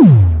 you